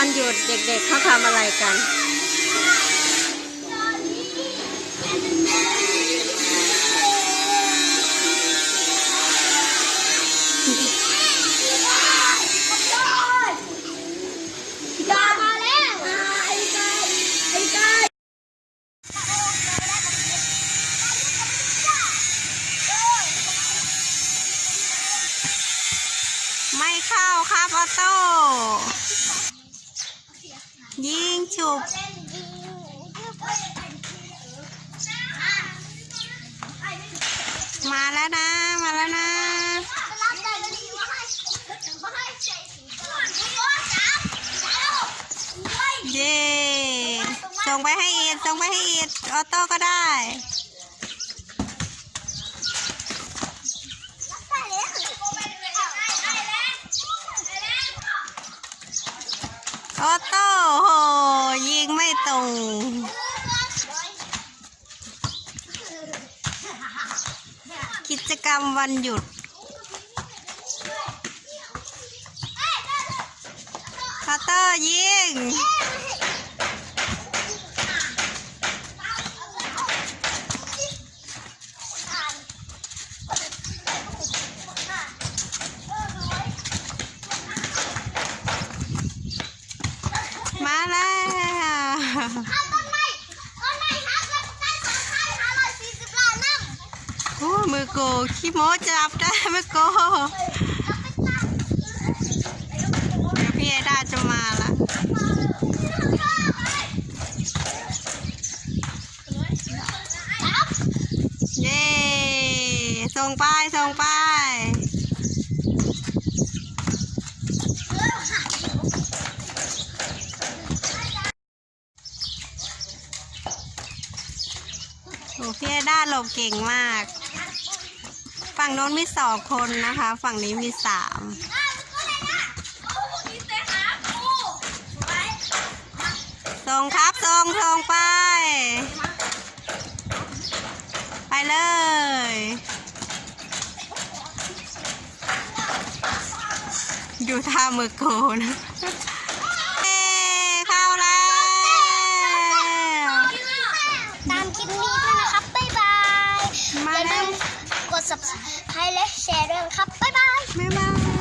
ันหยุดเด็กๆเขาทำอะไรกันมาแล้วไอ้ไก่ไอ้ไก่ไม่เข้าครับออโต้ ยิงฉุบมาแล้วนะ มาแล้วนะ เย่ส่งไปให้อีดส่งไปให้อีดออโต้ก็ได้ ออโต้โหยิงไม่ตรงกิจกรรมวันหยุดออโต้ยิง มาแล้ว โอ้มือโกขี้โมจับได้มือโกพี่ไอดาจะมาละเย้ส่งไปส่งไป โอ้ พี่ด้าหลบเก่งมาก ฝั่งโน้นมีสองคนนะคะ ฝั่งนี้มีสามส่งครับส่งส่งไป ไปเลยดูท่ามือโกนะเย้เข้าแล้ว ตามคลิปนี้ด้วยนะครับ บ๊ายบาย มา อย่า แล้ ลื ว มกด subscribe และแชร์ด้วยครับ บ๊ายบายบ๊ายบาย